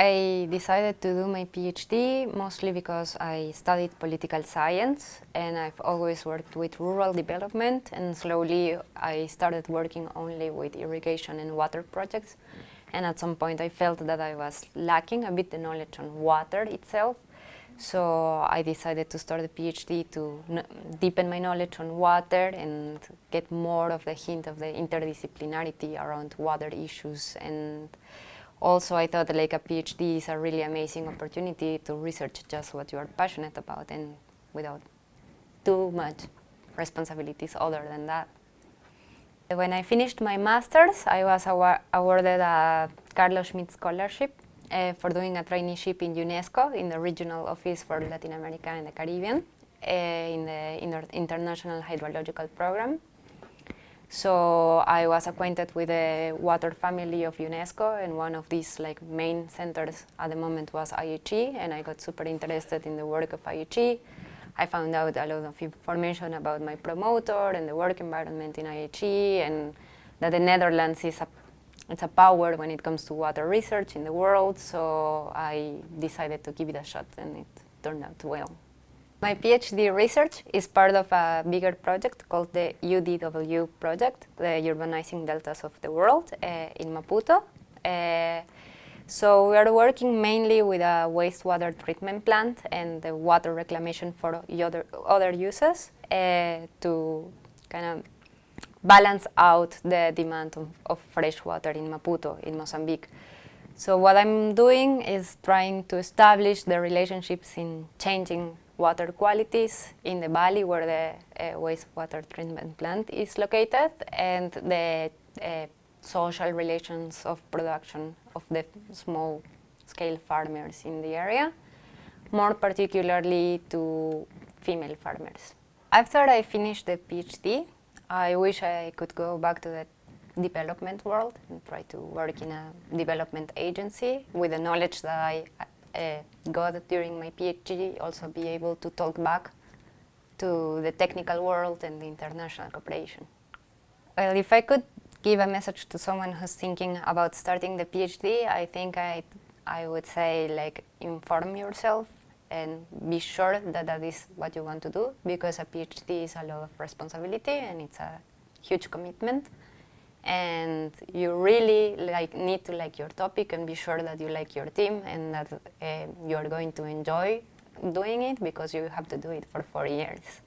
I decided to do my PhD mostly because I studied political science and I've always worked with rural development and slowly I started working only with irrigation and water projects. And at some point I felt that I was lacking a bit the knowledge on water itself. So I decided to start a PhD to deepen my knowledge on water and get more of the hint of the interdisciplinarity around water issues and also I thought like a PhD is a really amazing opportunity to research just what you are passionate about and without too much responsibilities other than that. When I finished my master's, I was awarded a Carlos Schmidt Scholarship uh, for doing a traineeship in UNESCO, in the Regional Office for Latin America and the Caribbean, uh, in the Inter International Hydrological Program. So I was acquainted with the water family of UNESCO and one of these like main centers at the moment was IHE and I got super interested in the work of IHE. I found out a lot of information about my promoter and the work environment in IHE and that the Netherlands is a, it's a power when it comes to water research in the world so I decided to give it a shot and it turned out well. My PhD research is part of a bigger project called the UDW project, the Urbanizing Deltas of the World uh, in Maputo. Uh, so we are working mainly with a wastewater treatment plant and the water reclamation for other, other uses uh, to kind of balance out the demand of, of fresh water in Maputo, in Mozambique. So what I'm doing is trying to establish the relationships in changing water qualities in the valley where the uh, wastewater treatment plant is located and the uh, social relations of production of the small scale farmers in the area, more particularly to female farmers. After I finished the PhD, I wish I could go back to the development world and try to work in a development agency with the knowledge that I uh, got during my PhD, also be able to talk back to the technical world and the international cooperation. Well, if I could give a message to someone who's thinking about starting the PhD, I think I, I would say like inform yourself and be sure that that is what you want to do because a PhD is a lot of responsibility and it's a huge commitment and you really like need to like your topic and be sure that you like your team and that uh, you are going to enjoy doing it because you have to do it for four years.